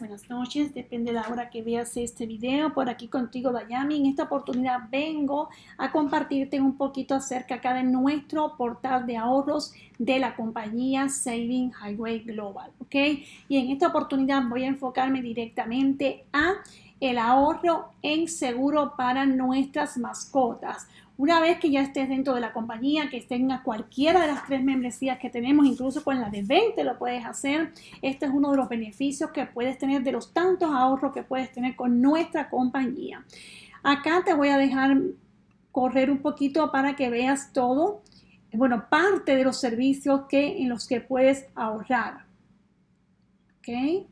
buenas noches, depende de la hora que veas este video. Por aquí contigo, Dayami. En esta oportunidad vengo a compartirte un poquito acerca acá de nuestro portal de ahorros de la compañía Saving Highway Global, ¿ok? Y en esta oportunidad voy a enfocarme directamente a el ahorro en seguro para nuestras mascotas. Una vez que ya estés dentro de la compañía, que tengas cualquiera de las tres membresías que tenemos, incluso con la de 20 lo puedes hacer. Este es uno de los beneficios que puedes tener de los tantos ahorros que puedes tener con nuestra compañía. Acá te voy a dejar correr un poquito para que veas todo, bueno, parte de los servicios que, en los que puedes ahorrar. ¿Ok?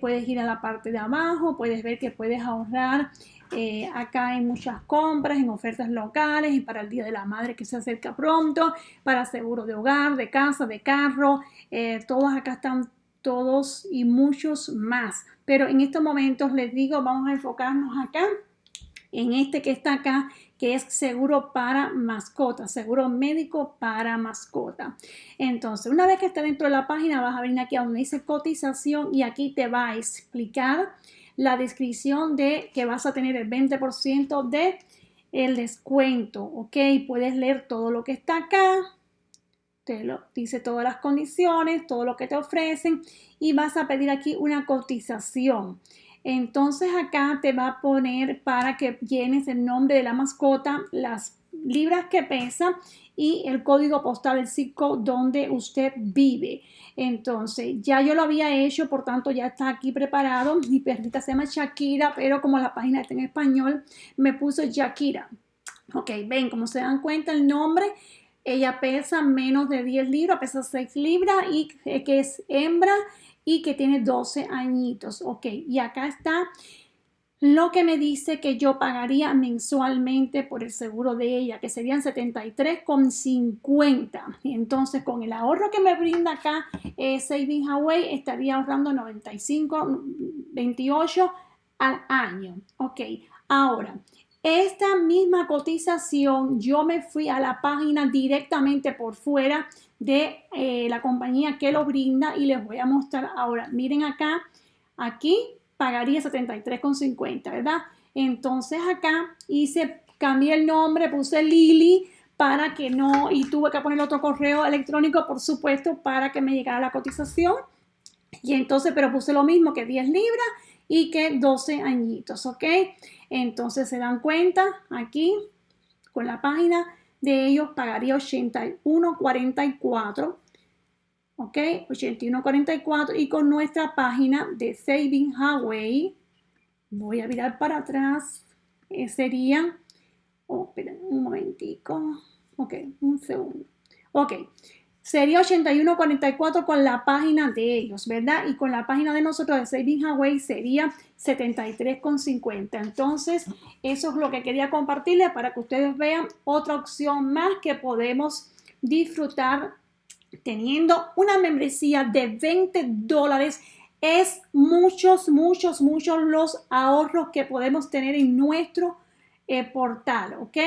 Puedes ir a la parte de abajo, puedes ver que puedes ahorrar eh, acá hay muchas compras en ofertas locales y para el Día de la Madre que se acerca pronto, para seguro de hogar, de casa, de carro, eh, todos acá están todos y muchos más. Pero en estos momentos les digo, vamos a enfocarnos acá en este que está acá, que es seguro para mascota, seguro médico para mascota. Entonces, una vez que esté dentro de la página, vas a venir aquí a donde dice cotización y aquí te va a explicar la descripción de que vas a tener el 20% de el descuento, ¿ok? Puedes leer todo lo que está acá, te lo dice todas las condiciones, todo lo que te ofrecen y vas a pedir aquí una cotización. Entonces acá te va a poner para que llenes el nombre de la mascota, las libras que pesa y el código postal, el sitio donde usted vive. Entonces, ya yo lo había hecho, por tanto ya está aquí preparado. Mi perrita se llama Shakira, pero como la página está en español, me puso Shakira. Ok, ven, como se dan cuenta el nombre, ella pesa menos de 10 libras, pesa 6 libras y que es hembra y que tiene 12 añitos. Ok, y acá está lo que me dice que yo pagaría mensualmente por el seguro de ella, que serían 73,50. Entonces, con el ahorro que me brinda acá eh, Saving Hawaii, estaría ahorrando 95,28 al año. Ok, ahora, esta misma cotización, yo me fui a la página directamente por fuera de eh, la compañía que lo brinda y les voy a mostrar ahora. Miren acá, aquí pagaría 73,50, ¿verdad? Entonces acá hice, cambié el nombre, puse Lili para que no, y tuve que poner otro correo electrónico, por supuesto, para que me llegara la cotización. Y entonces, pero puse lo mismo que 10 libras y que 12 añitos, ¿ok? Entonces se dan cuenta aquí con la página de ellos pagaría 81.44 ¿ok? 8144 y con nuestra página de Saving Highway, voy a mirar para atrás, eh, sería, oh, un momentico, ok, un segundo, ok, sería 8144 con la página de ellos, ¿verdad? Y con la página de nosotros de Saving Highway sería 73,50. Entonces, eso es lo que quería compartirles para que ustedes vean otra opción más que podemos disfrutar teniendo una membresía de 20 dólares es muchos, muchos, muchos los ahorros que podemos tener en nuestro eh, portal, ¿ok?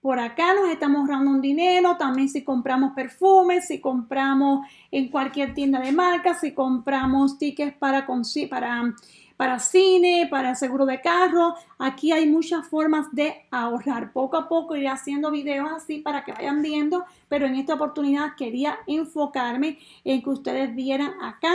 Por acá nos estamos ahorrando un dinero, también si compramos perfumes, si compramos en cualquier tienda de marca, si compramos tickets para, para para cine, para seguro de carro. Aquí hay muchas formas de ahorrar. Poco a poco iré haciendo videos así para que vayan viendo, pero en esta oportunidad quería enfocarme en que ustedes vieran acá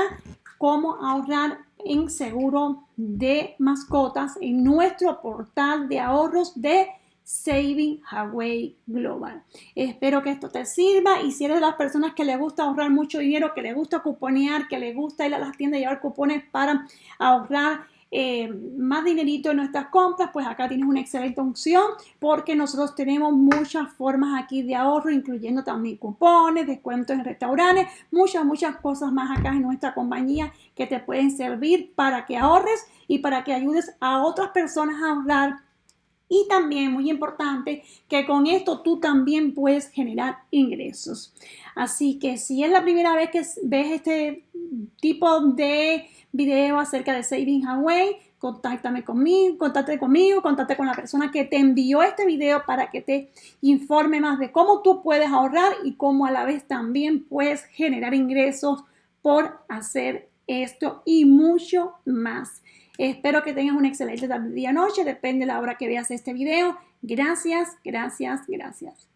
cómo ahorrar en seguro de mascotas en nuestro portal de ahorros de Saving Hawaii Global. Espero que esto te sirva y si eres de las personas que le gusta ahorrar mucho dinero, que le gusta cuponear, que le gusta ir a las tiendas y llevar cupones para ahorrar eh, más dinerito en nuestras compras, pues acá tienes una excelente opción porque nosotros tenemos muchas formas aquí de ahorro, incluyendo también cupones, descuentos en restaurantes, muchas, muchas cosas más acá en nuestra compañía que te pueden servir para que ahorres y para que ayudes a otras personas a ahorrar y también, muy importante, que con esto tú también puedes generar ingresos. Así que si es la primera vez que ves este tipo de video acerca de Saving Away, contáctame conmigo, contáctate conmigo, contáctate con la persona que te envió este video para que te informe más de cómo tú puedes ahorrar y cómo a la vez también puedes generar ingresos por hacer esto y mucho más. Espero que tengas una excelente tarde, día, noche, depende de la hora que veas este video. Gracias, gracias, gracias.